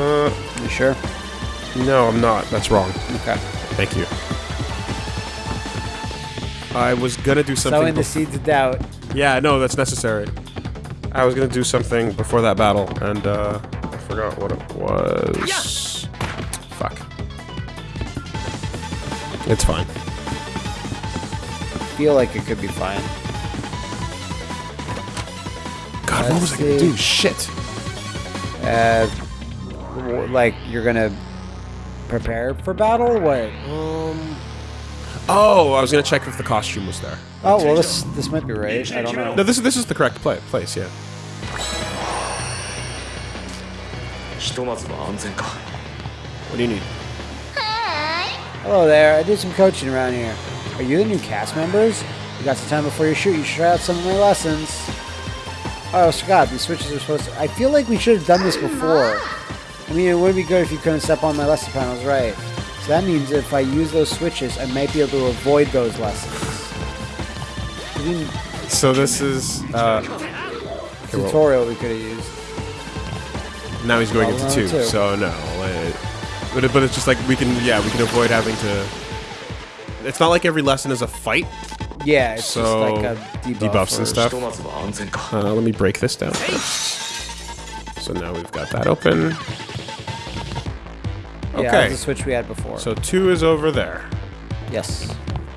Uh, You sure? no, I'm not. That's wrong. Okay. Thank you. I was gonna do something. Sowing the seeds of doubt. yeah, no, that's necessary. I was gonna do something before that battle, and uh, I forgot what it was. Yeah. Fuck. It's fine. Feel like it could be fine. God, what Let's was I gonna do? Shit. Uh, like you're gonna prepare for battle? What? Um. Oh, I was gonna check if the costume was there. Oh well, this this might be right. I don't know. No, this is this is the correct play, place. Yeah. What do you need? Hello there. I did some coaching around here. Are you the new cast members? You got some time before your shoot. You should try out some of my lessons. Oh, Scott, these switches are supposed to... I feel like we should have done this before. I mean, it would be good if you couldn't step on my lesson panels, right? So that means if I use those switches, I might be able to avoid those lessons. So this is uh, tutorial we could have used. Now he's going into two, two, so no. It, but it, but it's just like we can yeah we can avoid having to. It's not like every lesson is a fight. Yeah, it's so like debuff debuffs and stuff. Uh, let me break this down. First. So now we've got that open. Okay. Yeah, the switch we had before. So two is over there. Yes.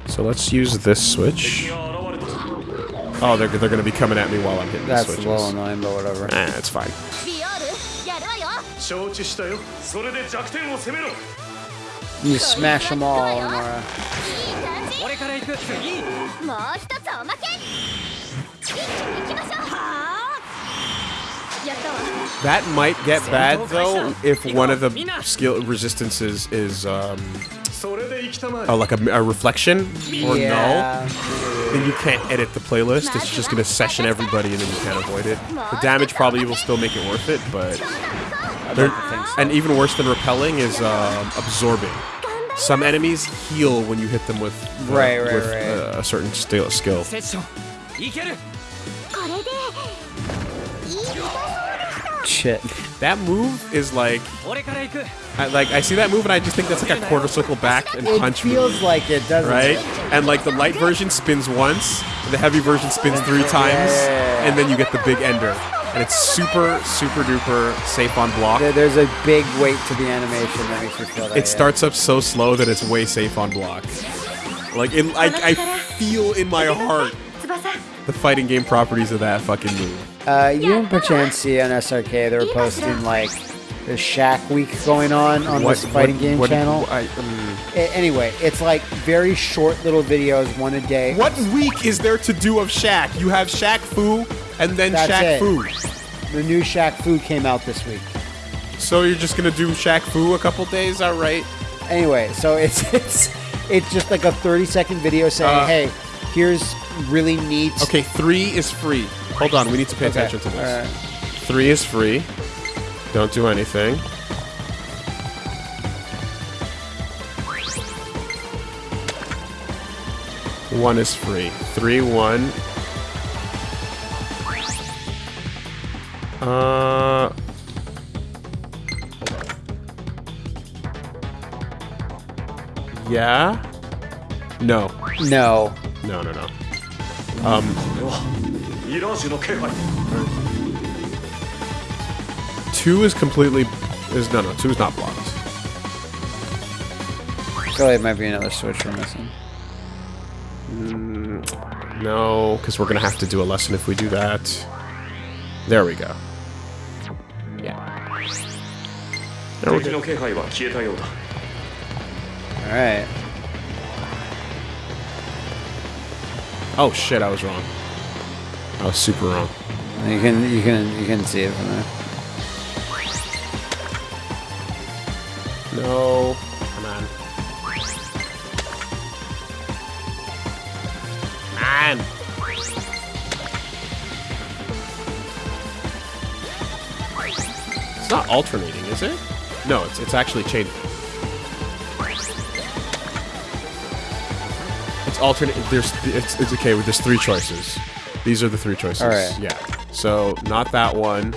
So let's use this switch. Oh, they're, they're going to be coming at me while I'm hitting That's the switches. That's low annoying, but whatever. Eh, it's fine. You smash them all, Amara. That might get bad though if one of the skill resistances is um, uh, like a, a, reflection or yeah. no. Then you can't edit the playlist. It's just gonna session everybody and then you can't avoid it. The damage probably will still make it worth it, but so. and even worse than repelling is uh, absorbing. Some enemies heal when you hit them with, uh, right, right, with right. Uh, a certain skill shit. That move is like, I, like I see that move and I just think that's like a quarter circle back and it punch. It feels like it doesn't. Right, and like the light version spins once, the heavy version spins three times, yeah. and then you get the big ender. And it's super, super duper safe on block. There's a big weight to the animation that makes you feel that. It yeah. starts up so slow that it's way safe on block. Like, it, I, I feel in my heart the fighting game properties of that fucking move. Uh, you and perchance see on SRK they were posting like the Shaq Week going on on this fighting game what- channel. I, A- anyway, it's like very short little videos, one a day. what week is there to do of Shaq? You have Shaq Fu and then That's Shaq it. Fu. The new Shaq Fu came out this week. So you're just gonna do Shaq Fu a couple days? All right. Anyway, so it's it's it's just like a 30 second video saying, Uh, "Hey, here's really neat." Okay, three is free. Hold on, we need to pay Okay, attention to this. alright. Three is free. Don't do anything. One is free. Three, one. Uh. Yeah? No. No. No, no, no. Um. Two is completely is no no two is not blocked. Probably it might be another switch we're missing. Mm, no, because we're gonna have to do a lesson if we do that. There we go. Yeah. There we go. All right. Oh shit, I was wrong. I was super wrong. You can you can you can see it from there. No, come on. Man. It's not alternating, is it? No, it's it's actually changing. alternate. There's it's, it's okay. There's three choices. These are the three choices. All right. Yeah. So not that one.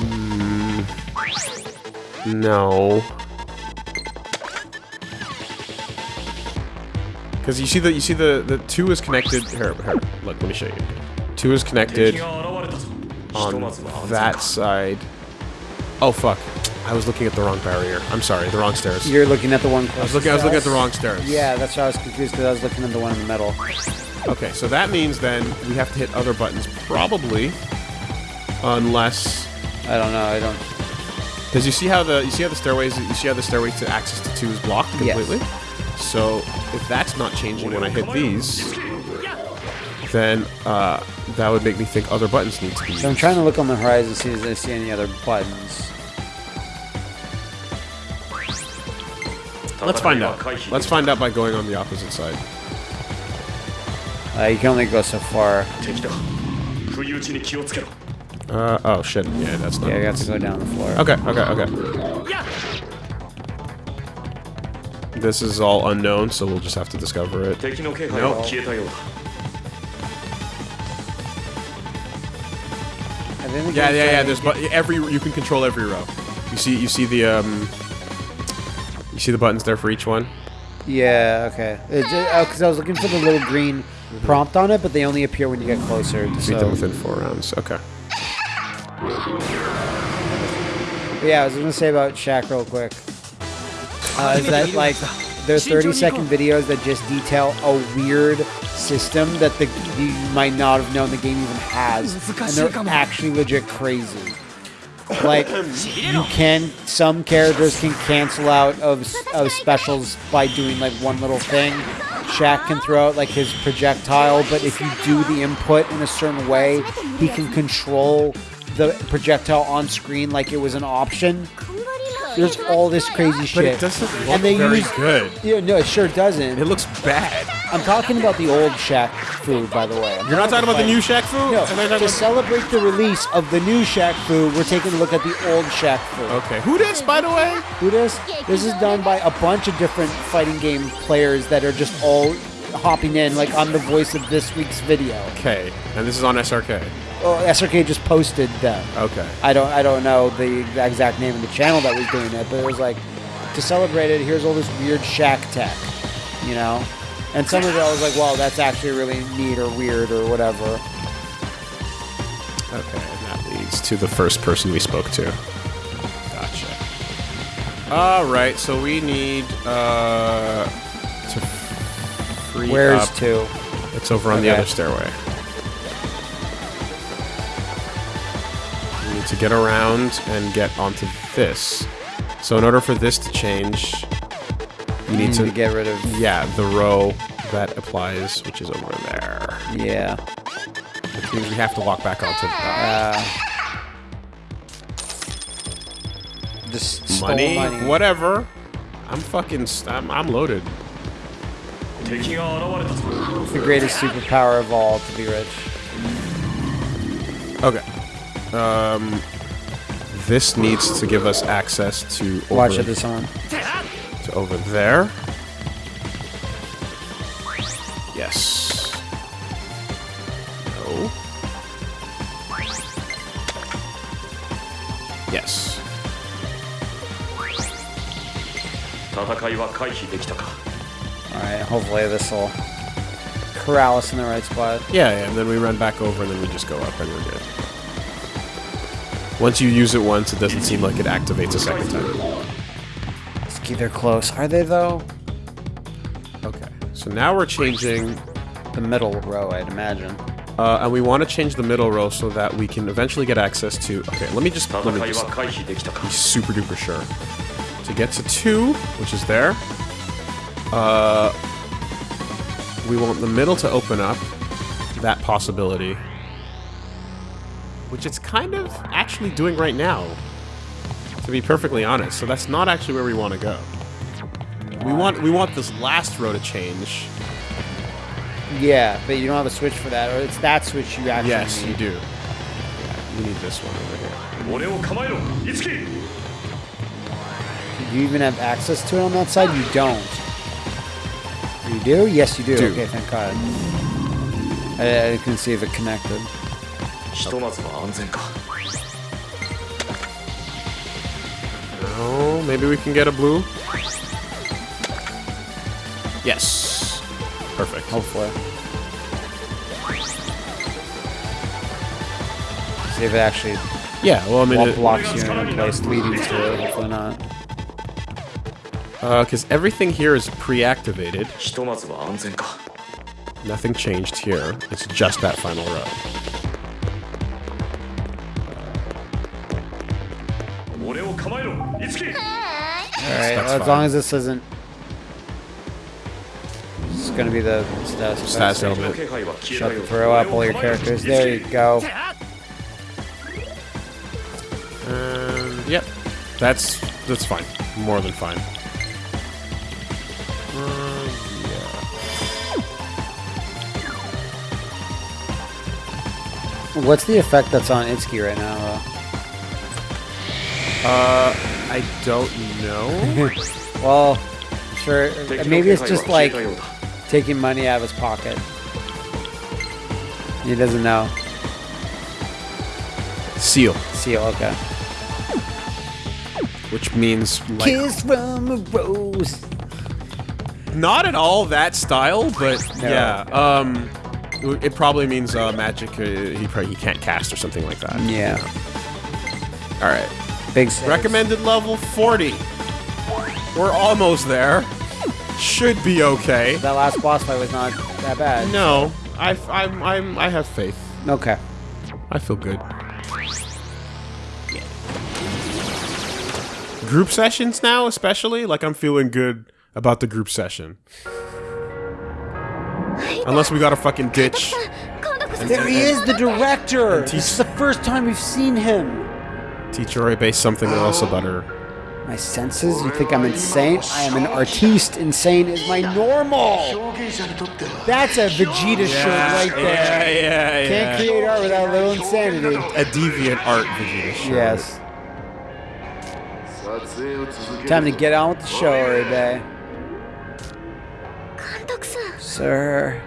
Mm, no. Because you see the you see the the two is connected. Here, here. Look, let me show you. Two is connected on that side. Oh fuck. I was looking at the wrong barrier. I'm sorry, the wrong stairs. You're looking at the one. I was looking. I was looking at the wrong stairs. Yeah, that's why I was confused because I was looking at the one in the middle. Okay, so that means then we have to hit other buttons, probably, unless I don't know. I don't. because you see how the you see how the stairways you see how the stairway to access to two is blocked completely. Yes. So if that's not changing when I hit these, then uh, that would make me think other buttons need to be. So I'm trying to look on the horizon see if I see any other buttons. Let's find out. Let's find out by going on the opposite side. Uh, you can only go so far. Uh, oh shit. Yeah, that's not. Yeah, you have to go down the floor. Okay, okay, okay. This is all unknown, so we'll just have to discover it. Nope. Yeah, yeah, yeah. There's every you can control every row. You see, you see the um, you see the buttons there for each one. Yeah, okay. Because I was looking for the little green prompt on it, but they only appear when you get closer. Beat So. them within four rounds. Okay. But yeah, I was gonna say about Shaq real quick. Uh, is that like they're 30 second videos that just detail a weird system that the you might not have known the game even has, and they're actually legit crazy. Like you can, some characters can cancel out of of specials by doing like one little thing. Shaq can throw out like his projectile, but if you do the input in a certain way, he can control the projectile on screen like it was an option. There's all this crazy shit. But it doesn't look and they very use, good. Yeah, no, it sure doesn't. It looks bad. I'm talking about the old Shaq Fu, by the way. I'm You're not talking about the new Shaq Fu. No, Am I talking to about- celebrate the release of the new Shaq Fu, we're taking a look at the old Shaq Fu. Okay. Who this, by the way? Who this? This is done by a bunch of different fighting game players that are just all hopping in, like I'm the voice of this week's video. Okay. And this is on SRK. Oh, SRK just posted them. Okay. I don't I don't know the exact name of the channel that was doing it, but it was like to celebrate it. Here's all this weird Shaq tech, you know. And some of it I was like, wow, that's actually really neat or weird or whatever. Okay. And that leads to the first person we spoke to. Gotcha. All right. So we need uh to free Where's up. two? It's over on the other stairway. We need to get around and get onto this. So in order for this to change, you need to, to get rid of. Yeah, the row that applies, which is over there. Yeah. Which means we have to walk back onto the. Uh, money, money, whatever. I'm fucking. I'm, I'm loaded. The greatest superpower of all to be rich. Okay. Um, this needs to give us access to. Watch it this on to over there. Yes. No. Yes. Alright, hopefully this will corral us in the right spot. Yeah, yeah, and then we run back over and then we just go up and we're good. Once you use it once, it doesn't seem like it activates a second time. Lucky they're close. Are they, though? Okay. So now we're changing... The middle row, I'd imagine. Uh, and we want to change the middle row so that we can eventually get access to... Okay, let me just... Let me just be super duper sure. To get to 2, which is there. Uh, we want the middle to open up. That possibility. Which it's kind of actually doing right now to be perfectly honest. So that's not actually where we want to go. We want we want this last row to change. Yeah, but you don't have a switch for that, or it's that switch you actually yes, need. you do. Yeah, you need this one over here. Do you even have access to it on that side? You don't. You do? Yes, you do. do. Okay, thank God. I, I couldn't see if it connected. Okay. Maybe we can get a blue? Yes. Perfect. Hopefully. See if it actually... Yeah, well, I mean... It, blocks you in a place leading to it. Hopefully not. Because uh, everything here is pre-activated. Nothing changed here. It's just that final row. Alright, well, as long as this isn't... It's gonna be the status, status element. Shut the throw up all your characters. There you go. Um, yep. That's, that's fine. More than fine. What's the effect that's on Itsuki right now, though? Uh, I don't know. well, sure. Maybe it's just like taking money out of his pocket. He doesn't know. Seal. Seal, okay. Which means like... Kiss from a rose. Not at all that style, but no. yeah. Um, it probably means uh, magic. Uh, he probably he can't cast or something like that. Yeah. You know? All right. Big. Recommended level 40. We're almost there. Should be okay. That last boss fight was not that bad. No, I, I'm, I'm, I have faith. Okay. I feel good. Group sessions now, especially, like I'm feeling good about the group session. Unless we got a fucking ditch. There he is, the director! This is the first time we've seen him! Teach I base something else about her. My senses? You think I'm insane? I am an artiste. Insane is my normal. That's a Vegeta yeah, shirt right there. Yeah, yeah, yeah. Can't create art without a little insanity. A deviant art Vegeta shirt. Yes. Time to get on with the show, Oribe. Sir.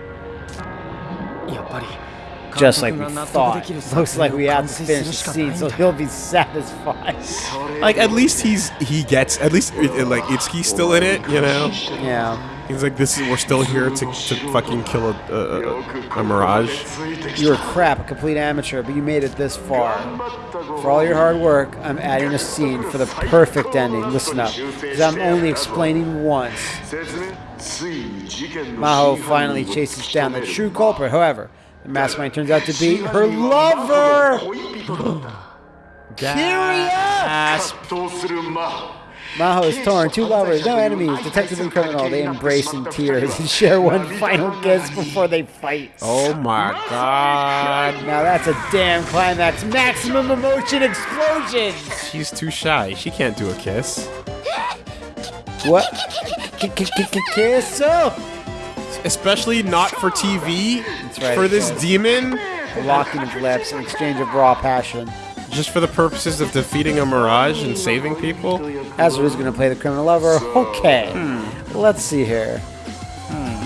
Yeah, buddy just like we thought. Looks like we had to finish the scene, so he'll be satisfied. like at least he's he gets at least it, like Itsuki's still in it, you know? Yeah. He's like, this is we're still here to, to fucking kill a, a, a mirage. You were crap, a complete amateur, but you made it this far. For all your hard work, I'm adding a scene for the perfect ending. Listen up, because I'm only explaining once. Maho finally chases down the true culprit. However, mastermind turns out to be her lover! Curious! Maho is torn. Two lovers, no enemies, detective and criminal. They embrace in tears and share one final kiss before they fight. Oh my god. Now that's a damn climax. Maximum emotion explosion! She's too shy. She can't do a kiss. What? Kiss? Oh! Especially not for TV. right, For this demon. Locking of lips, an exchange of raw passion. Just for the purposes of defeating a mirage and saving people. Hazard is going to play the criminal lover. Okay. Hmm. Let's see here. Hmm.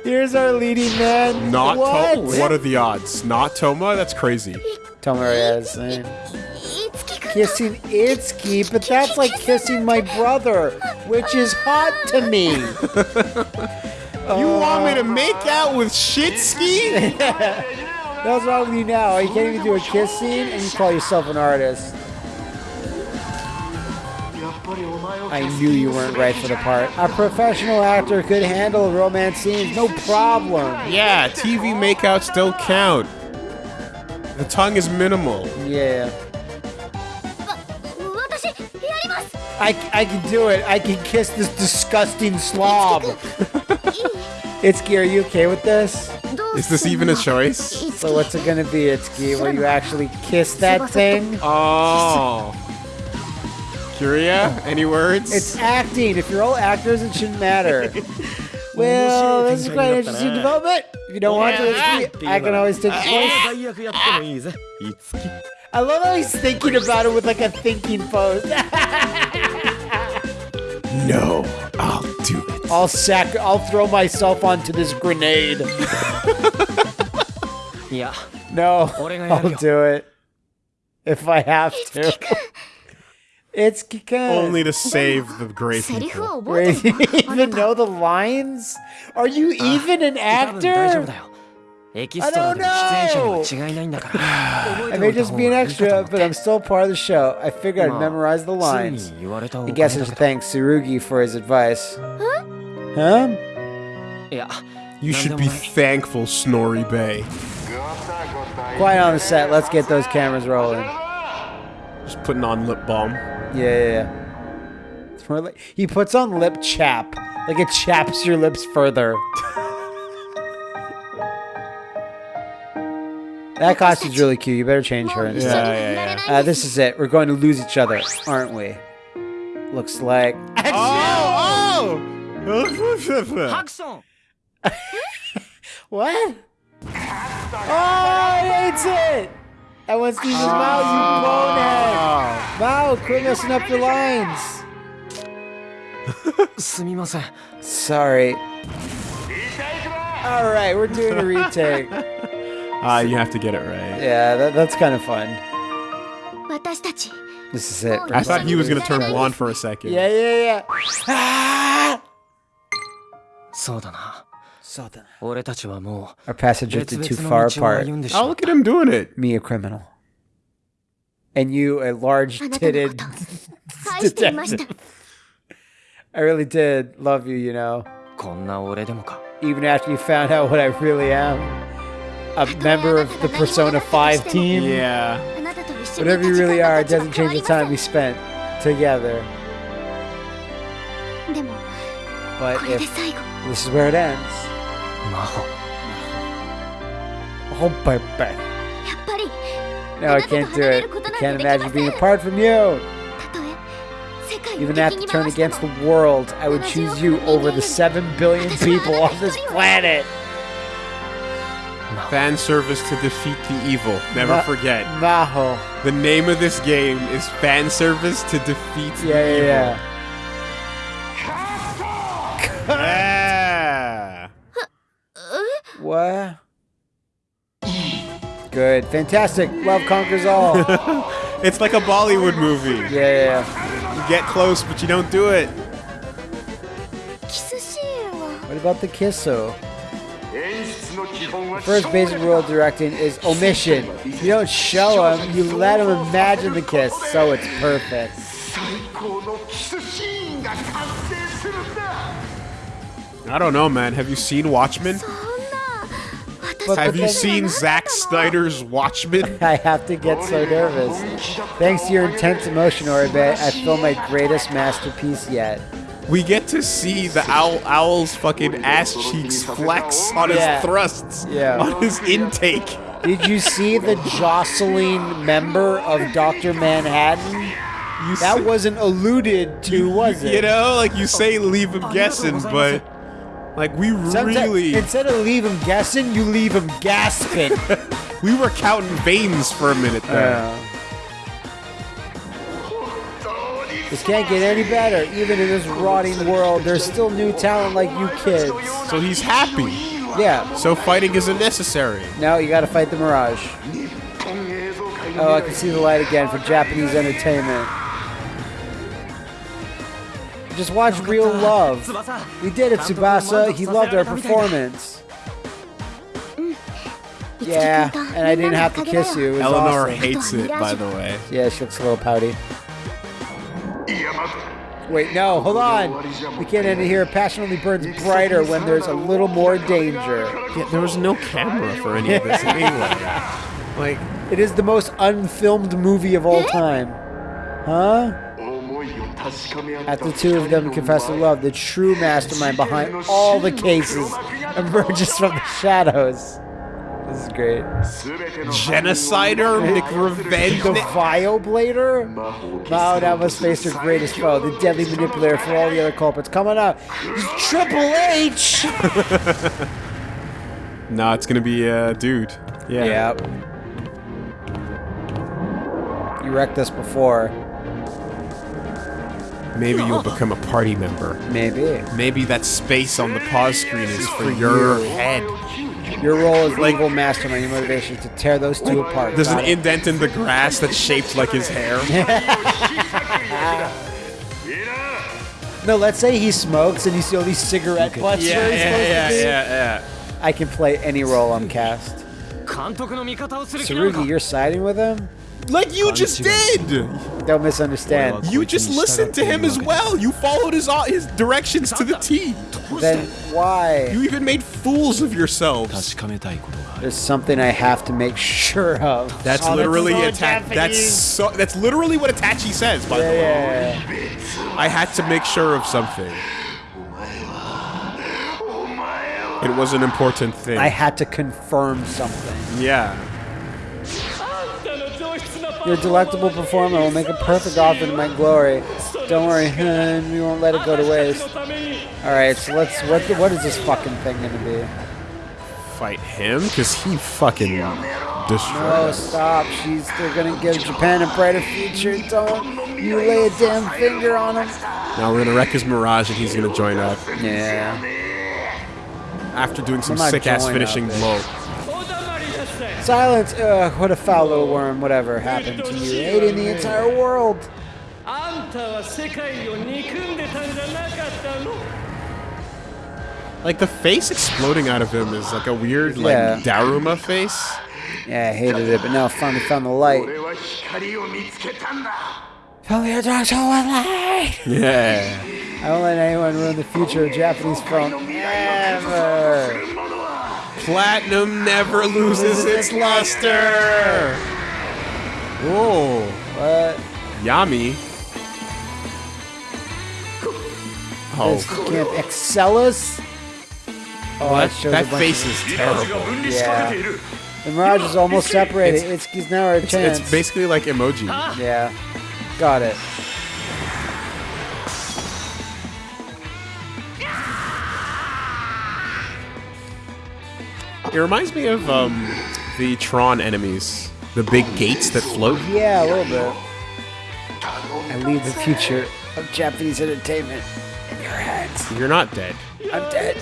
Here's our leading man. Not what? Toma. What are the odds? Not Toma? That's crazy. Tomura is saying. Eh? kissing Itsuki, but that's like kissing my brother, which is hot to me. you want me to make out with shit ski? That's wrong with you now. You can't even do a kiss scene and you call yourself an artist. I knew you weren't right for the part. A professional actor could handle romance scenes, no problem. Yeah, TV makeouts don't count. The tongue is minimal. Yeah. I, I can do it. I can kiss this disgusting slob. Itsuki, are you okay with this? Is this even a choice? So what's it gonna be, Itsuki? Will you actually kiss that thing? Oh. Kiria, any words? It's acting. If you're all actors, it shouldn't matter. well, this is quite an interesting development. If you don't want to, Itsuki, I can always take the choice. I love how he's thinking about it with like a thinking pose. No, I'll do it. I'll sack. I'll throw myself onto this grenade. yeah. No, I'll do it if I have to. It's Kika. Only to save the great people. Wait, you even know the lines? Are you even an actor? I don't know. I may just be an extra, but I'm still part of the show. I figured I'd memorize the lines. I guess I should thank Tsurugi for his advice. Huh? Huh? Yeah. You should be thankful, Snorri Bay. Quiet on the set. Let's get those cameras rolling. Just putting on lip balm. Yeah, yeah, yeah. He puts on lip chap. Like it chaps your lips further. That costume's really cute. You better change her. Yeah, yeah, yeah. Uh, this is it. We're going to lose each other, aren't we? Looks like. Oh! oh! oh! what? Oh, he hates it! And wants to use oh. Maho, you bonehead! Ah. Maho, quit messing up your lines! Sorry. Alright, we're doing a retake. Ah, uh, you have to get it right. Yeah, that, that's kind of fun. This is it. I thought he was going to turn blonde for a second. Yeah, yeah, yeah. Our passage did too far apart. Oh, look at him doing it. Me, a criminal. And you, a large-titted detective. I really did love you, you know. Even after you found out what I really am a member of the Persona 5 team. Yeah. Whatever you really are, it doesn't change the time we spent together. But if this is where it ends. Oh, my. No, I can't do it. I can't imagine being apart from you. Even after turn against the world, I would choose you over the 7 billion people on this planet. Fan service to defeat the evil. Never Ma- forget. Maho. The name of this game is fan service to defeat yeah, the yeah, evil. Yeah. yeah. What? Good. Fantastic. Love conquers all. it's like a Bollywood movie. Yeah, yeah, You get close, but you don't do it. What about the kisso? The first basic rule of directing is omission. You don't show him, you let him imagine the kiss, so it's perfect. I don't know, man. Have you seen Watchmen? But, have you seen Zack Snyder's Watchmen? I have to get so nervous. Thanks to your intense emotion, Oribe, I feel my greatest masterpiece yet. We get to see the owl owl's fucking ass cheeks flex on his Yeah. thrusts, Yeah. on his intake. Did you see the jostling member of Dr. Manhattan? You That s- wasn't alluded to, was it? You know, like you say, leave him guessing, but like we really, instead of leave him guessing, you leave him gasping. we were counting veins for a minute there. This can't get any better. Even in this rotting world, there's still new talent like you kids. So he's happy. Yeah. So fighting isn't necessary. Now you gotta fight the Mirage. Oh, I can see the light again for Japanese entertainment. Just watch Real Love. We did it, Tsubasa. He loved our performance. Yeah, and I didn't have to kiss you. It was Eleanor awesome. hates it, by the way. Yeah, she looks a little pouty. Wait, no, hold on. We can't end it here. Passion only burns brighter when there's a little more danger. Yeah, there was no camera for any of this anyway. Like, it is the most unfilmed movie of all time. Huh? At the two of them confess their love, the true mastermind behind all the cases emerges from the shadows. This is great. Genocider, McRevenge. The Vioblader? Maho now must face their greatest foe, the deadly manipulator for all the other culprits. Coming up, Triple H! Nah, it's gonna be a uh, dude. Yeah. Yep. You wrecked this before. Maybe you'll become a party member. Maybe. Maybe that space on the pause screen is for your head. Your role as evil mastermind, your motivation to tear those two apart. There's an it. indent in the grass that's shaped like his hair. no, let's say he smokes and you see all these cigarette butts. Yeah, yeah, yeah, yeah, yeah. I can play any role I'm cast. Tsurugi, you're siding with him? Like you just did. Don't misunderstand. You just listened to him as well. You followed his uh, his directions to the T. Then why? You even made fools of yourselves. There's something I have to make sure of. That's oh, literally attack. That's so. That's literally what Itachi says. By the way, I had to make sure of something. It was an important thing. I had to confirm something. Yeah. Your delectable performer will make a perfect offering to my glory. Don't worry, hun, we won't let it go to waste. Alright, so let's. What, what is this fucking thing gonna be? Fight him because he fucking destroyed us. stop. She's. They're gonna give Japan a brighter future. Don't you lay a damn finger on him. Now we're gonna wreck his mirage and he's gonna join up Yeah. after doing some sick ass finishing blow. Silence. Ugh, what a foul little worm. Whatever happened to you. Aiding the entire world. Like the face exploding out of him is like a weird like yeah. Daruma face. Yeah, I hated it, but now I finally found the light. Only a dark soul with light. Yeah. I won't let anyone ruin the future of Japanese film ever. Platinum never loses its luster. Whoa. What? Yami. Oh, This can't Excellus? Oh, that, shows that face of- is terrible. Yeah. The Mirage is almost separated. It's, it's now our It's, chance. it's basically like emoji. Yeah. Got it. It reminds me of um, the Tron enemies, the big gates that float. Yeah, a little bit. I leave the future of Japanese entertainment in your hands. You're not dead. I'm dead.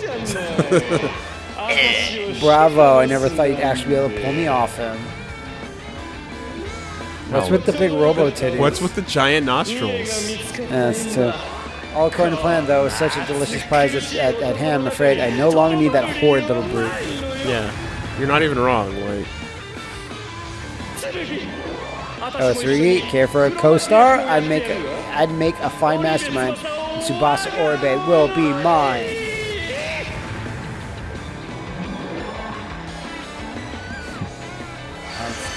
Bravo. I never thought you'd actually be able to pull me off him. What's with the big robo titties? What's with the giant nostrils? That's too. All according to plan, though, with such a delicious prize at, at, at hand, I'm afraid I no longer need that horrid little brute. Yeah. You're not even wrong. Like, Oh, Tsurugi, care for a co-star? I'd make a, I'd make a fine mastermind. And Tsubasa Oribe will be mine.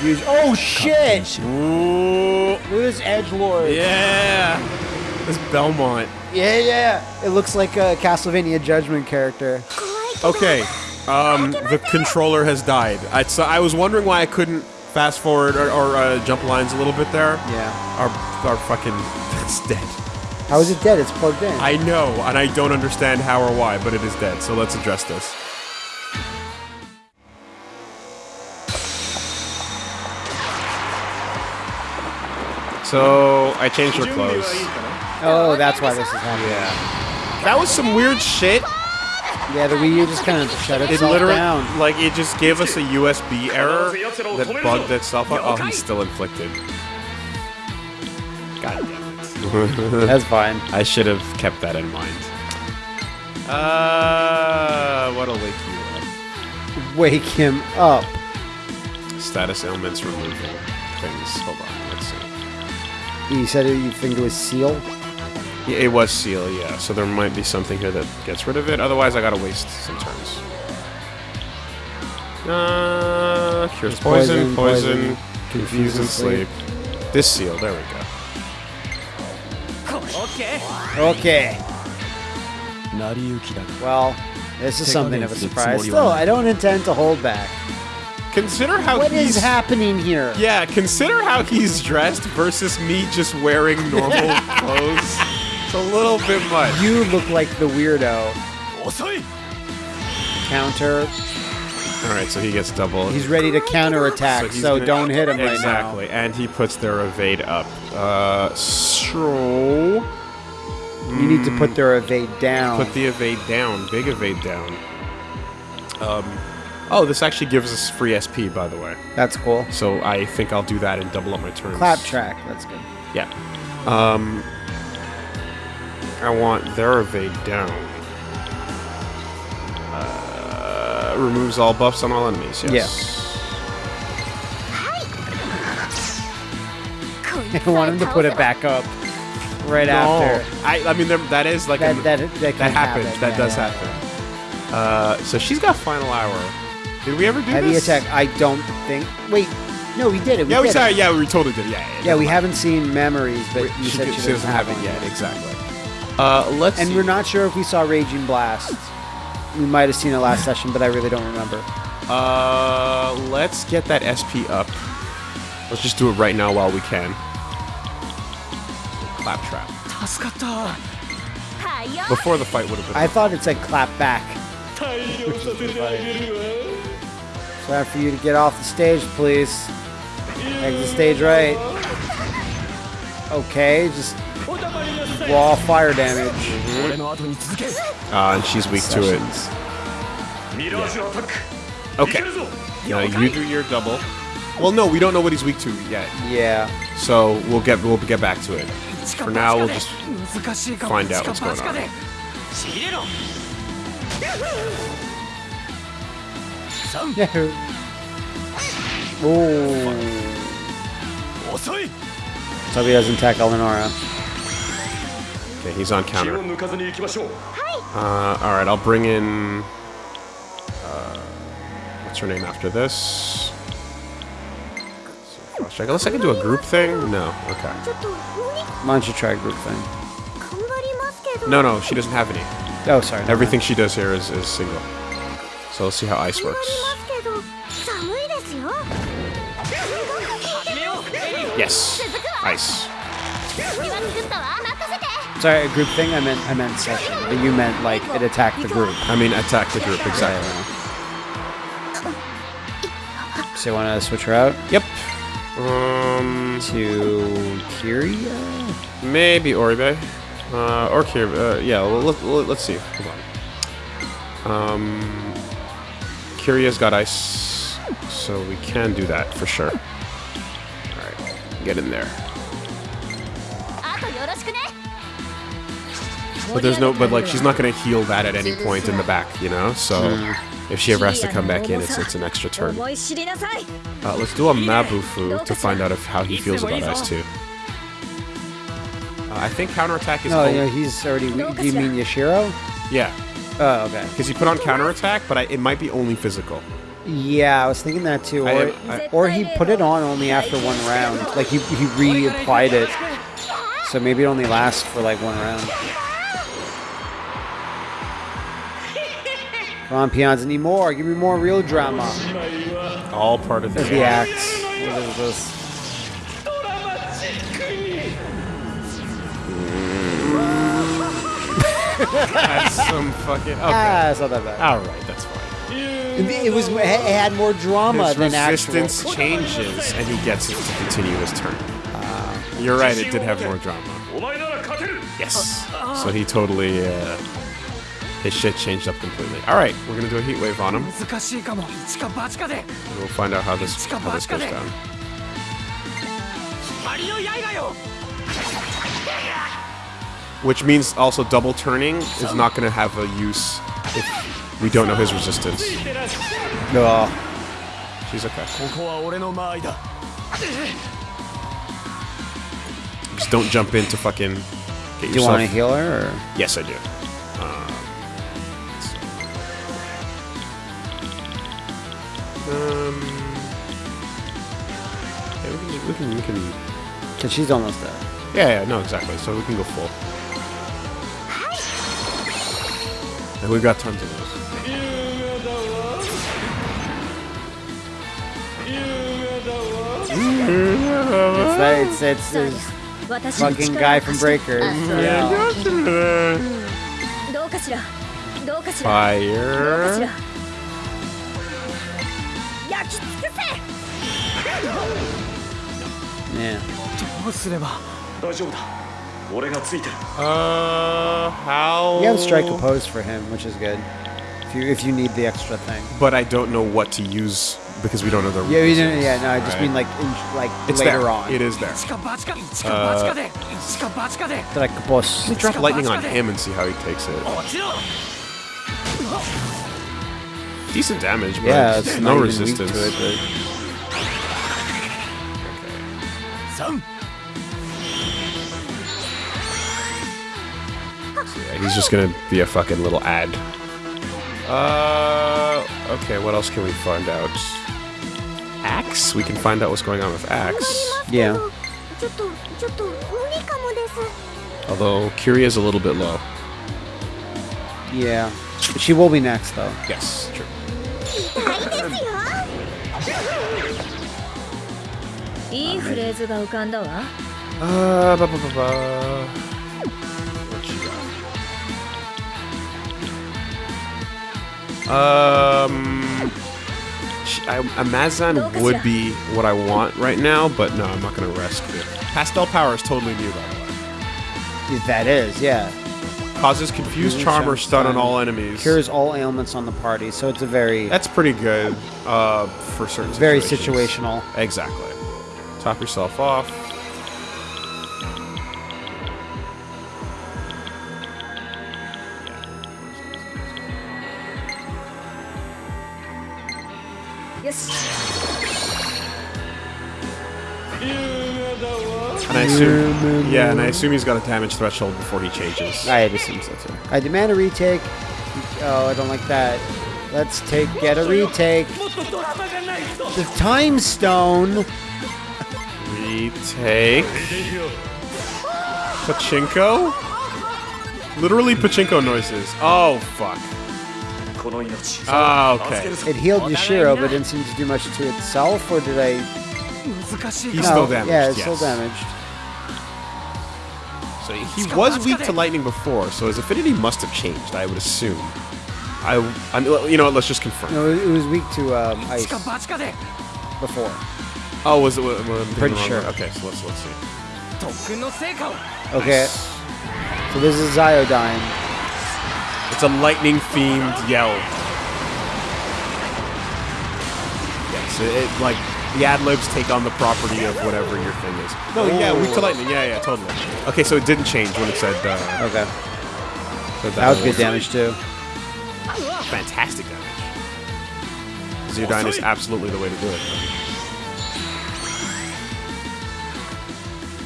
Use, oh shit! ooh, Look at this edge lord. yeah. This Belmont. yeah, yeah. It looks like a Castlevania Judgment character. Okay. Um, the controller has died. I, so I was wondering why I couldn't fast forward or, or uh, jump lines a little bit there. Yeah. Our, our fucking, it's dead. How is it dead? It's plugged in. I know, and I don't understand how or why, but it is dead. So let's address this. So I changed her clothes. oh, that's why this is happening. Yeah. That was some weird shit. Yeah, the Wii U just kind of shut It itself literally, down. like, it just gave us a USB error that bugged itself out. Oh, he's still inflicted. God damn it. That's fine. I should have kept that in mind. Uh, what'll wake you up? Wake him up. Status ailments removal things. Hold on, let's see. You said it, you think it was seal? Yeah, it was seal, yeah. So there might be something here that gets rid of it. Otherwise, I gotta waste some turns. Uh, cures poison, poison, poison, poison confuse and sleep. sleep. This seal, there we go. Okay. Okay. Well, this is something of a surprise. Still, I don't intend to hold back. Consider how What is happening here? Yeah, consider how he's dressed versus me just wearing normal clothes. It's a little bit much. You look like the weirdo. Counter. All right, so he gets double. He's ready to counterattack, so, he's gonna- don't hit him exactly, and he puts their evade up. Uh, so. You need to put their evade down. put the evade down, big evade down. Um, oh, this actually gives us free SP, by the way. That's cool. So I think I'll do that and double up my turns. Clap track. That's good. Yeah. Um, I want their evade down. Uh, removes all buffs on all enemies. Yes. I want him to put it back up right No, after. I, I mean there, that is like That a- that that, that happens. happen. That Yeah, does yeah. happen. Uh, so she's got final hour. Did we ever do Heavy this? attack. I don't think. Wait, no, we did it. We Yeah, we saw. it. Yeah, we totally did. Yeah, yeah. Yeah, we haven't seen memories, but you she, said did- she, she doesn't have it one. yet. Exactly. Uh, let's. And see. we're not sure if we saw Raging Blast. We might have seen it last session, but I really don't remember. Uh, let's get that SP up. Let's just do it right now while we can. Claptrap. Before the fight would have been. I thought it said clap back. Time for you to get off the stage, please. Exit stage right. Okay, just raw fire damage. Ah, uh, and she's weak to it. Yeah. Okay. Now you do your double. Well, no, we don't know what he's weak to yet. Yeah. So we'll get we'll get back to it. For now, we'll just find out what's going on. Yahoo! Oh. Doesn't attack Eleonora. Okay, he's on counter. Uh, alright, I'll bring in... Uh, what's her name after this? Check. Unless I can do a group thing? No. Okay. Why don't you try group thing? No, no, she doesn't have any. Oh, sorry. Everything mind. she does here is, is single. So let's see how ice works. Yes. Ice. Sorry, a group thing. I meant I meant session, but you meant like it attacked the group. I mean, attack the group exactly. So you want to switch her out Yep. Um, to Kiria? maybe Oribe, uh, or Kirby. Uh, yeah. Well, let, let, let's see. Hold on. Um, Kiria's got ice, so we can do that for sure. All right, get in there. But there's no, but like she's not going to heal that at any point in the back, you know. So hmm. if she ever has to come back in, it's it's an extra turn. Uh, let's do a Mabufu to find out if how he feels about us too. Uh, I think counterattack is. No, old. no, he's already. Do you mean Yashiro? Yeah. Oh, okay. Because you put on counterattack, but I, it might be only physical. Yeah, I was thinking that too. Or, I, I, or he put it on only after one round. Like he he reapplied it, so maybe it only lasts for like one round. Ron Pian's need more. Give me more real drama. All part of the, the act. What is this? that's some fucking. Ah, okay. Ah, it's not that bad. All right, that's fine. It, was. It had more drama His than resistance actual. changes, and he gets it to continue his turn. Uh, You're right. It did have more drama. Yes. So he totally. Uh, his shit changed up completely. Alright, we're gonna do a heat wave on him. We'll find out how this, how this goes down. Which means also double turning is not gonna have a use if we don't know his resistance. No. She's okay. Just don't jump in to fucking get yourself. Do you want to heal her? Or? Yes, I do. Um, yeah, we can, we can, we can. Cause she's almost there. Yeah, yeah, no, exactly. So we can go full. And we've got tons of those. it's that, it's, it's this fucking guy from Breaker. Yeah. Fire. Yeah. Uh, how? You have strike a pose for him, which is good. If you if you need the extra thing. But I don't know what to use because we don't know the. Yeah, we didn't, yeah, no, I just right. mean like in, like it's later there. on. It is there. Uh, like lightning on him and see how he takes it. Oh, Decent damage, but yeah, it's no resistance. It. Okay. So yeah, he's just gonna be a fucking little ad. Uh, okay, what else can we find out? Axe? We can find out what's going on with Axe. Yeah. Although, Kiria's a little bit low. Yeah. She will be next, though. Yes, true. いいフレーズが浮かんだわ Uh, ba, ba, ba, ba. What you got? Um, sh- I, Amazon would be what I want right now, but no, I'm not gonna risk it. Pastel power is totally new, by the way. That is, yeah. Causes confused charm or stun on all enemies. Cures all ailments on the party, so it's a very That's pretty good uh, for certain very situations. situational. Exactly. Top yourself off. Yeah. I assume, yeah, and I assume he's got a damage threshold before he changes. I assume so too. I demand a retake. Oh, I don't like that. Let's take get a retake. The time stone. Retake. Pachinko? Literally pachinko noises. Oh fuck. Oh, okay. It healed Yashiro, but didn't seem to do much to itself, or did I He's no, still damaged. Yeah, it's yes. still damaged. So he was weak to lightning before, so his affinity must have changed, I would assume. I, I mean, you know what, let's just confirm. No, it was weak to um, ice before. Oh, was it? Was, was Pretty sure. Way? Okay, so let's let's see. Okay, nice. so this is Ziodyne. It's a lightning-themed yell. Yes, yeah, so it like the ad libs take on the property of whatever your thing is. No, yeah, weak to lightning. Yeah, yeah, totally. Okay, so it didn't change when it said. Uh, Okay. said That was good damage too. Fantastic damage. Ziodyne is absolutely the way to do it.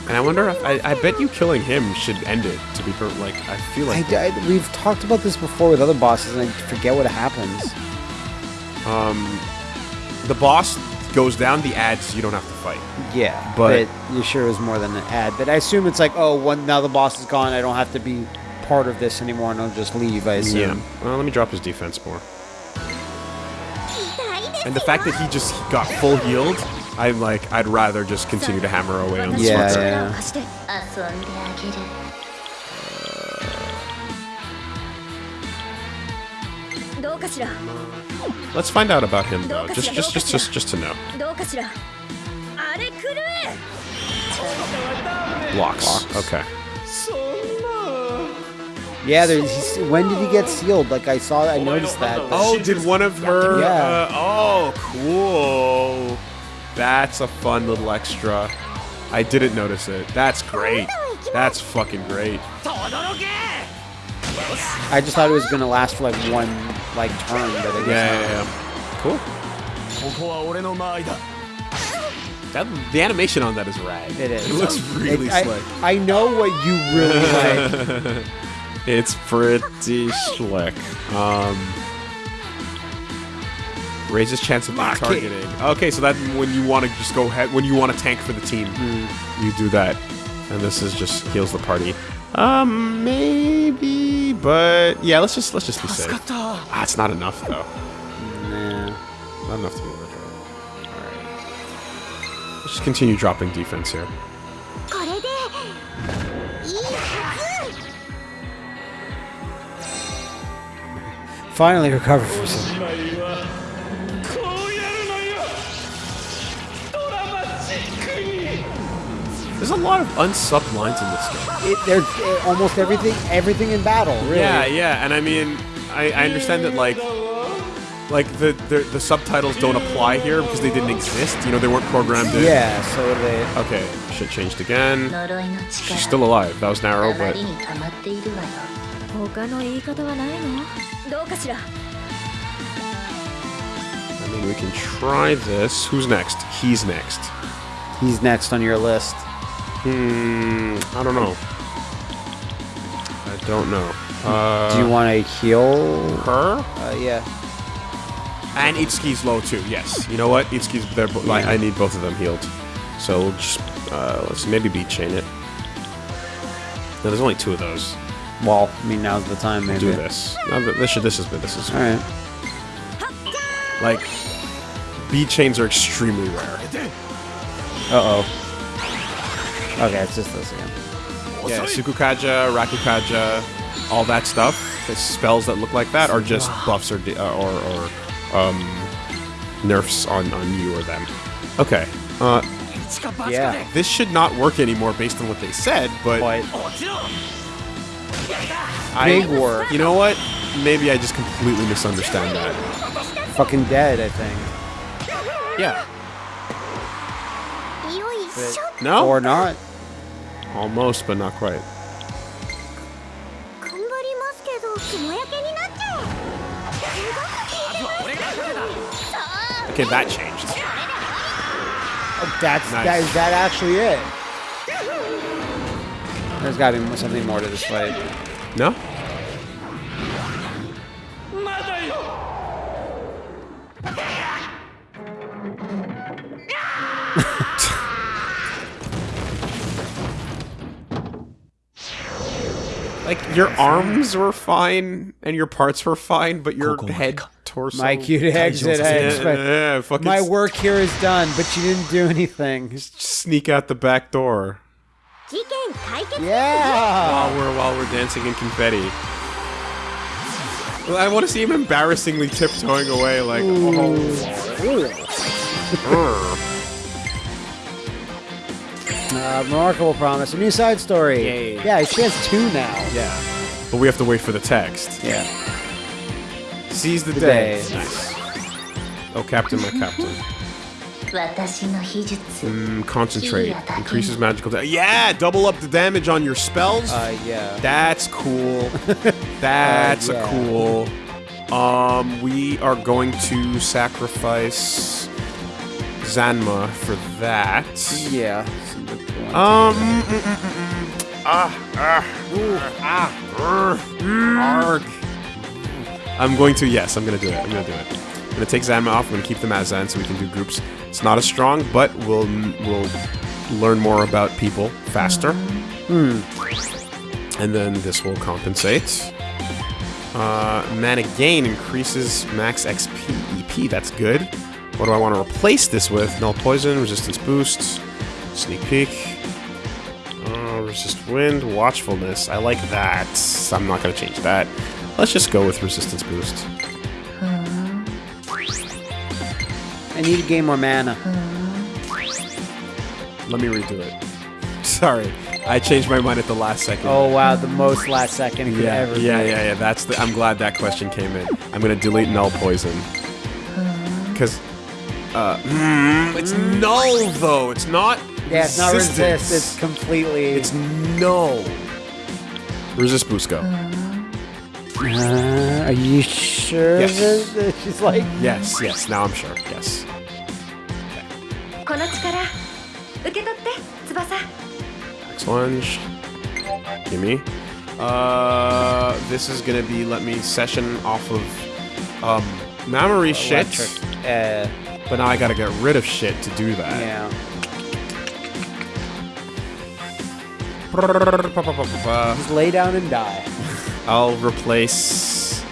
And I wonder if I, I bet you killing him should end it. To be per- like, I feel I, like I- we've talked about this before with other bosses, and I forget what happens. Um, the boss goes down. The ads you don't have to fight. Yeah, But- but, sure is more than an ad. But I assume it's like, oh, one now the boss is gone, I don't have to be part of this anymore, and I'll just leave. I assume. Yeah. Well, let me drop his defense more. And the fact that he just got full healed, I'm like, I'd rather just continue to hammer away on this Yeah, one. yeah. Uh. 力 Let's find out about him though. Just just just just just to know. Blocks. Okay. Yeah, there's, when did he get sealed? Like I saw, I noticed that. Oh, did one of her? Yeah. Uh, oh, cool. That's a fun little extra. I didn't notice it. That's great. That's fucking great. I just thought it was gonna last for like one like turn that it yeah, yeah, yeah, Cool. That, the animation on that is rad. It is. It looks really it, slick. I, I know what you really like. it's pretty slick. Um, raises chance of being targeting. Okay, so that when you want to just go ahead, when you want to tank for the team, mm. you do that, and this is just heals the party. Um, maybe, but yeah, let's just let's just be safe. Ah, it's not enough though. Nah, not enough to be worth it. All right, let's just continue dropping defense here. Finally recovered from some. Uh, There's a lot of unsubbed lines in this game. It, there's eh, almost everything, everything in battle. Really. Yeah, yeah, and I mean, I, I understand that like like the, the, the subtitles don't apply here because they didn't exist. You know, they weren't programmed in. Yeah, so they. Okay, shit changed again. She's still alive. That was narrow, but. I mean, we can try this. Who's next? He's next. He's next on your list. Hmm, I don't know. I don't know. Uh, Do you want to heal? her? Uh, yeah. And Itsuki's low too. Yes. You know what? Itsuki's they're bo- like I need both of them healed. So we'll just uh, let's maybe beat chain it. No, there's only two of those. Well, I mean, now's the time. Maybe. Do this. No, this should this is this is All right. like beat chains are extremely rare. Uh oh. Okay, it's just those again. Yeah, Sukukaja, Rakukaja, all that stuff. The spells that look like that are just buffs or uh, or, or um, nerfs on, on you or them. Okay. Uh, yeah. This should not work anymore based on what they said, but... I, Big war. You know what? Maybe I just completely misunderstand that. Fucking dead, I think. Yeah. But no? Or not. Almost, but not quite. Okay, that changed. Oh, that's nice. that is that actually it. There's got to be something more to this fight. No. your arms were fine and your parts were fine, but your head, torso. My cute exit. I yeah, yeah, my work here is done, but you didn't do anything. Just sneak out the back door. Yeah. While we're while we're dancing in confetti. I want to see him embarrassingly tiptoeing away, like. Ooh. Oh. Uh, remarkable promise. A new side story. Yay. Yeah, he spans two now. Yeah. But we have to wait for the text. Yeah. Seize the, the day. day. Nice. Oh, Captain, my Captain. Mm, concentrate. Increases magical damage. Yeah! Double up the damage on your spells? Uh, yeah. That's cool. Uh, That's uh, yeah. a cool... Um, we are going to sacrifice Zanma for that. Yeah. Um. mm, mm, mm. Ah. Ah. Ooh, ah. Arg. I'm going to. Yes, I'm gonna do it. I'm gonna do it. I'm gonna take Zanma off. I'm gonna keep them as Zan so we can do groups. It's not as strong, but we'll we'll learn more about people faster. And then this will compensate. Uh, mana gain increases max XP EP. That's good. What do I want to replace this with? Null poison, resistance boost, sneak peek, uh, resist wind, watchfulness. I like that. I'm not gonna change that. Let's just go with resistance boost. I need to gain more mana. Let me redo it. Sorry, I changed my mind at the last second. Oh wow, the most last second it yeah, ever yeah, be. yeah, yeah. That's the. I'm glad that question came in. I'm gonna delete null poison because uh, it's null though. It's not. Yeah, it's not resist. It's completely. It's null. Resist Busco. Uh, uh are you sure? Yes. She's like. Yes, yes. Now I'm sure. Yes. Next lunge. Gimme. Uh, this is gonna be let me session off of um, memory shit. Uh, but now I gotta get rid of shit to do that. Yeah. Just lay down and die. I'll replace.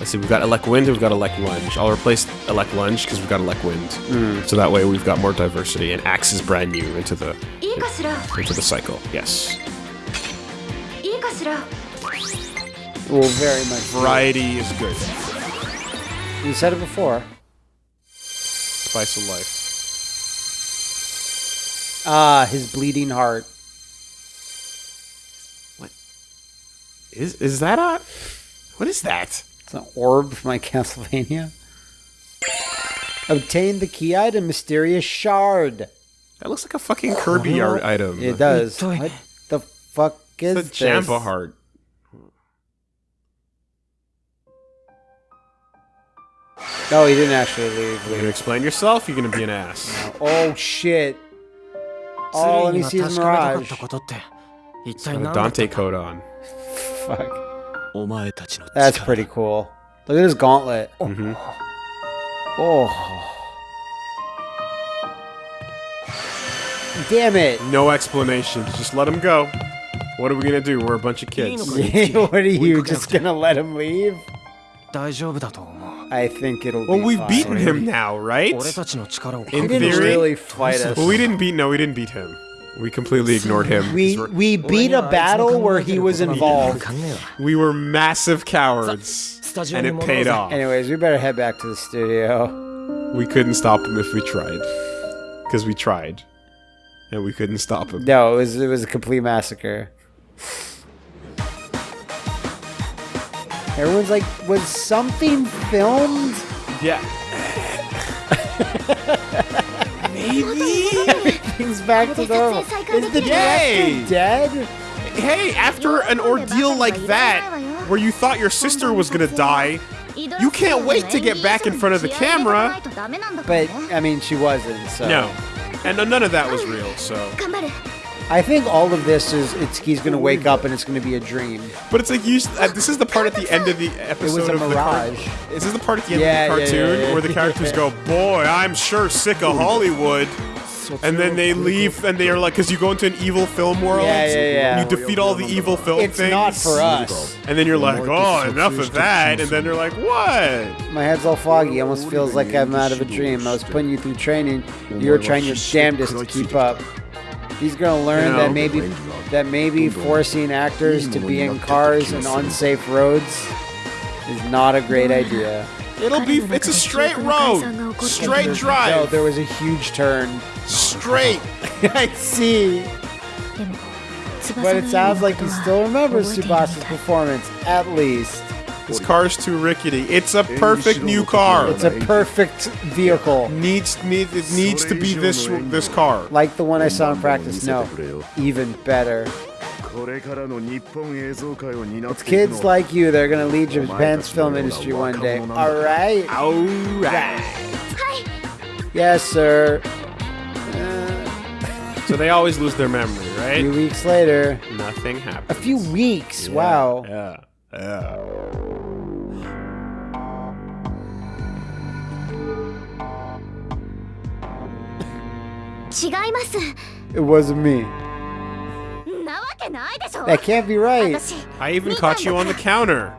Let's see, we've got Elect Wind and we've got Elect Lunge. I'll replace Elect Lunge because we've got Elect Wind. Mm. So that way we've got more diversity and Axe is brand new into the into the cycle. Yes. Well, very much. Variety is good. You said it before. Spice of life. Ah, his bleeding heart. What is that a what is that? It's an orb from my Castlevania. Obtain the key item, mysterious shard. That looks like a fucking Kirby art item. It does. What the fuck is It's a this? Jamba heart. No, he didn't actually leave. You gonna explain yourself? You're gonna be an ass. Oh shit! All let me が see is 確かめたかっ Mirage. たことって一体 Got a 何だった Dante coat on. Fuck. お前たちの That's 力 pretty cool. Look at his gauntlet. Mhm. Oh. Damn it. No explanation. Just let him go. What are we gonna do? We're a bunch of kids. what are you just gonna let him leave? 大丈夫だと思う I think it'll well, be we've fine. beaten him now, right? In theory, really fight us. Well, we didn't beat. No, we didn't beat him. We completely ignored him. We we beat a battle where he was involved. We were massive cowards, and it paid off. Anyways, we better head back to the studio. We couldn't stop him if we tried, because we tried, and we couldn't stop him. No, it was it was a complete massacre. Everyone's like, was something filmed? Yeah. Maybe. Things back to normal. Is the Yay! director dead? Hey, after an ordeal like that, where you thought your sister was gonna die, you can't wait to get back in front of the camera. But I mean, she wasn't. So No. And none of that was real, so. I think all of this is it's he's going to wake up and it's going to be a dream. But it's like you. Uh, this is the part at the end of the episode. It was a mirage. Car- is this the part at the end yeah, of the cartoon yeah, yeah, where the characters go, "Boy, I'm sure sick of Hollywood." and then they leave, and they are like, because you go into an evil film world, yeah, yeah, yeah. you defeat all the evil film it's things. It's not for us. And then you're like, oh, enough of that. And then they're like, what? My head's all foggy. Almost feels like I'm out of a dream. I was putting you through training. You were trying your damnedest to keep up. He's gonna learn You know. that maybe that maybe forcing actors to be in cars and unsafe roads is not a great idea. It'll be. It's a straight road, straight drive. No, drive, there was a huge turn. straight. I see. But it sounds like he still remembers Tsubasa's performance, at least. This car's too rickety. It's a perfect new car. It's a perfect vehicle. Needs need it needs to be this this car. Like the one I saw in practice. No, even better. It's kids like you that are going to lead Japan's film industry one day. All right. All right. Yes, sir. Uh, so they always lose their memory, right? A few weeks later. Nothing happens. A few weeks. Yeah, wow. Yeah. Yeah. It wasn't me. That can't be right. I even caught you on the counter.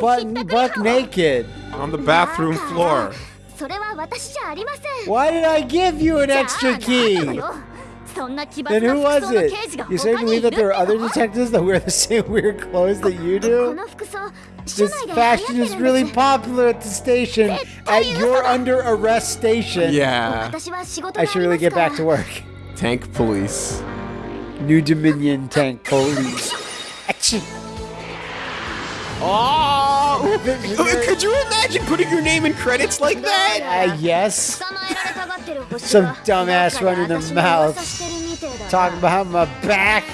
Butt, buck naked. On the bathroom floor. Ah, Why did I give you an extra key? Then who was it? You say you believe that there are other detectives that wear the same weird clothes that you do? This fashion is really popular at the station. At your under arrest station. Yeah. I should really get back to work. Tank police. New Dominion tank police. Action. Oh! Could you imagine putting your name in credits like that? Uh, yes. Some dumbass running their mouth. Talking behind my back.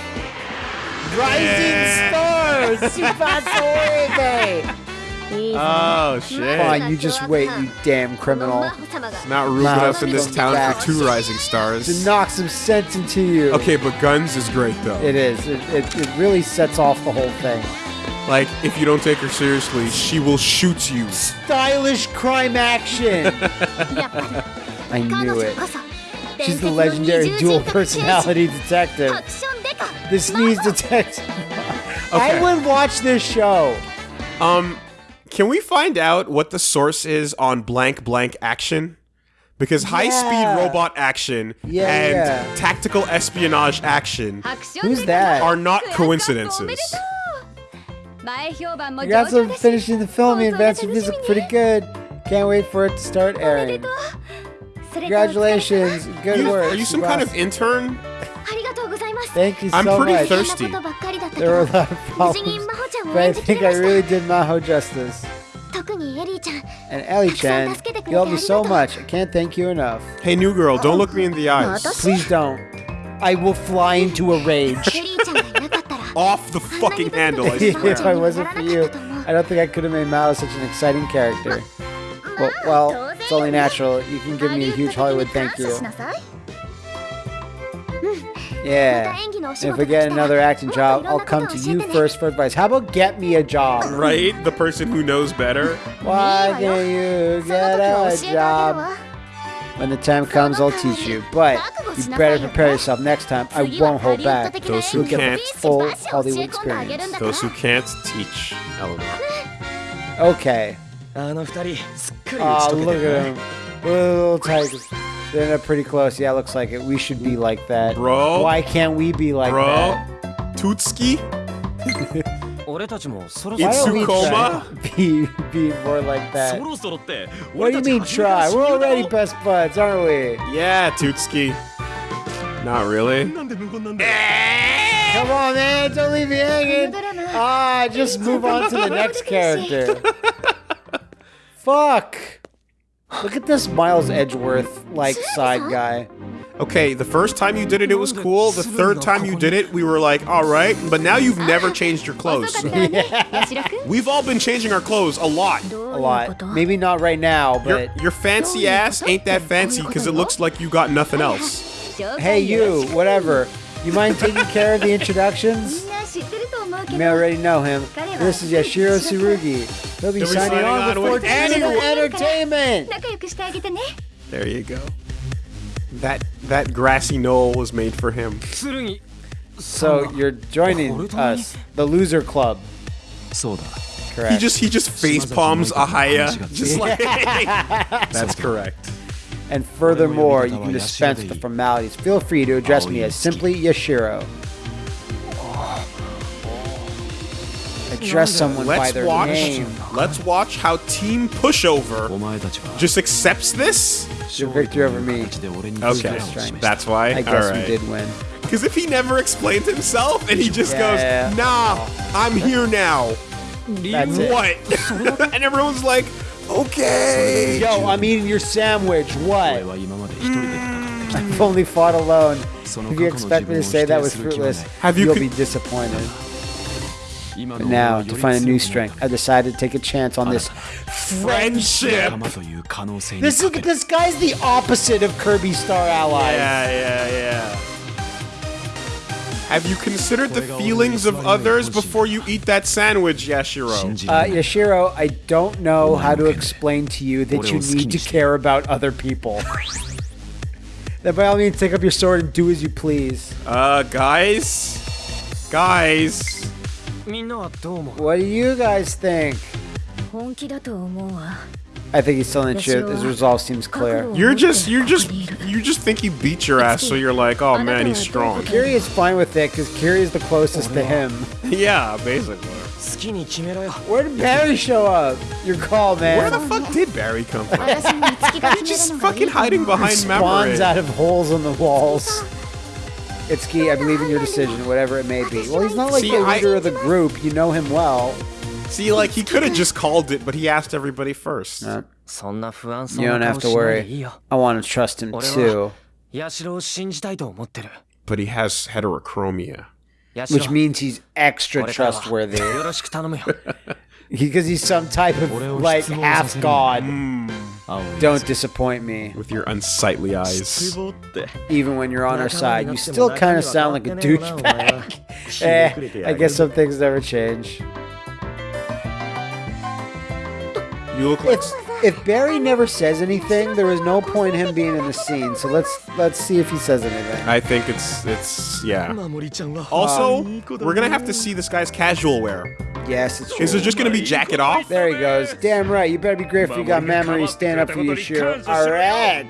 Rising yeah. stars! Super Oh, shit. Fine, you just wait, you damn criminal. Not ruling us in this town back. for two rising stars. To knock some sense into you. Okay, but guns is great, though. It is. It, it, it really sets off the whole thing. Like, if you don't take her seriously, she will shoot you. Stylish crime action. I knew it. She's the legendary dual personality detective. The sneeze detective. okay. I would watch this show. Um, can we find out what the source is on blank blank action? Because high yeah. speed robot action yeah, and yeah. tactical espionage action Who's that? are not coincidences. You got some finishing the film. The advanced reviews look pretty good. Can't wait for it to start airing. Congratulations. Good work. Are you some kind of intern? Thank you so much. I'm pretty much. thirsty. There were a lot of problems, but I think I really did Maho justice. And Ellie-chan, you helped me so much. I can't thank you enough. Hey, new girl, don't look me in the eyes. Oh, Please don't. I will fly into a rage. Off the fucking handle, I if swear. I wasn't for you, I don't think I could have made Maho such an exciting character. Well, well, it's only natural. You can give me a huge Hollywood thank you. Yeah. And if I get another acting job, I'll come to you first for advice. How about get me a job? Right? The person who knows better. Why can't you get a job? When the time comes, I'll teach you. But you better prepare yourself next time. I won't hold back. Those who can't. full Hollywood experience. Those who can't teach, Eleanor. Okay. Oh, look at him. Little tigers. They're pretty close. Yeah, looks like it. We should be like that. Bro. Why can't we be like Bro. that? Bro. Tootski? Itsukoma? Be, be more like that. What do you mean try? We're already best buds, aren't we? Yeah, Tootski. Not really. Come on, man. Don't leave me hanging. Ah, just move on to the next character. Fuck. Look at this Miles Edgeworth, like, side guy okay, the first time you did it, it was cool. The third time you did it, we were like, all right. But now you've never changed your clothes. We've all been changing our clothes a lot. A lot. Maybe not right now, but... Your, your fancy ass ain't that fancy because it looks like you got nothing else. Hey, you, whatever. You mind taking care of the introductions? You may already know him. This is Yashiro Tsurugi. He'll be signing, signing on, on with Fortune Entertainment. There you go. That that grassy knoll was made for him. So you're joining us, the loser club. Correct. He just he just face palms Ahaya. Just like That's correct. And furthermore, you can dispense the formalities. Feel free to address me as simply Yashiro. address someone Let's by their watch, name. Let's watch how Team Pushover just accepts this. Your victory over me. Okay, that's why. I guess right. we did win. Because if he never explains himself and he just yeah. goes, "Nah, I'm here now," that's what? and everyone's like, "Okay." Yo, I'm eating your sandwich. What? Mm. I've only fought alone. If you expect me to say that was fruitless, have you you'll be disappointed. But now, to find a new strength, I decided to take a chance on this friendship. This is, this guy's the opposite of Kirby Star Allies. Yeah, yeah, yeah. Have you considered the feelings of others before you eat that sandwich, Yashiro? Uh, Yashiro, I don't know how to explain to you that you need to care about other people. then by all means, take up your sword and do as you please. Uh, guys? Guys? What do you guys think? I think he's telling the truth. His resolve seems clear. You're just, you're just, you just think he beat your ass, so you're like, oh man, he's strong. Kiri is fine with it because Kiri is the closest to him. yeah, basically. Where did Barry show up? Your call, man. Where the fuck did Barry come from? he's just fucking hiding behind Mamori. Spawns out of holes in the walls. It's key. I believe in your decision, whatever it may be. Well, he's not like See, the leader I, of the group. You know him well. See, like he could have just called it, but he asked everybody first. Uh, you don't have to worry. I want to trust him too. But he has heterochromia, which means he's extra trustworthy. Because he's some type of like half god. Mm. Always. Don't disappoint me. With your unsightly eyes. Even when you're on our side, you still kind of sound like a douchebag. eh, I guess some things never change. You look like if Barry never says anything, there is no point him being in the scene. So let's let's see if he says anything. I think it's it's yeah. Also, we're gonna have to see this guy's casual wear. Yes, it's true. Is it just gonna be jacket off? There he goes. Damn right. You better be grateful you got memory. Stand up for your Shiro. All right.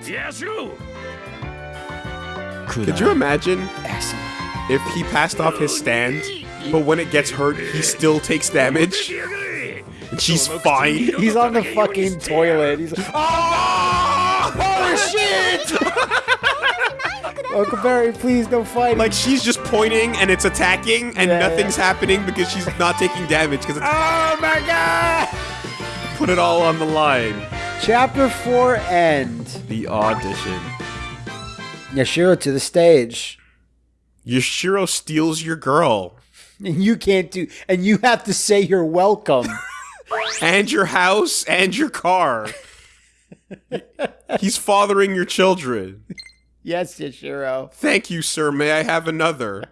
Could you imagine if he passed off his stand, but when it gets hurt, he still takes damage? She's fine. He's on the fucking toilet. He's like, ah, oh shit! Uncle Barry, please don't fight. Like she's just pointing and it's attacking and Yeah, nothing's happening because she's not taking damage because it's oh my god! put it all on the line. Chapter four end. The audition. Yashiro to the stage. Yashiro steals your girl And you can't do, and you have to say you're welcome. And your house and your car. He's fathering your children. yes, Yashiro. Thank you, sir. May I have another?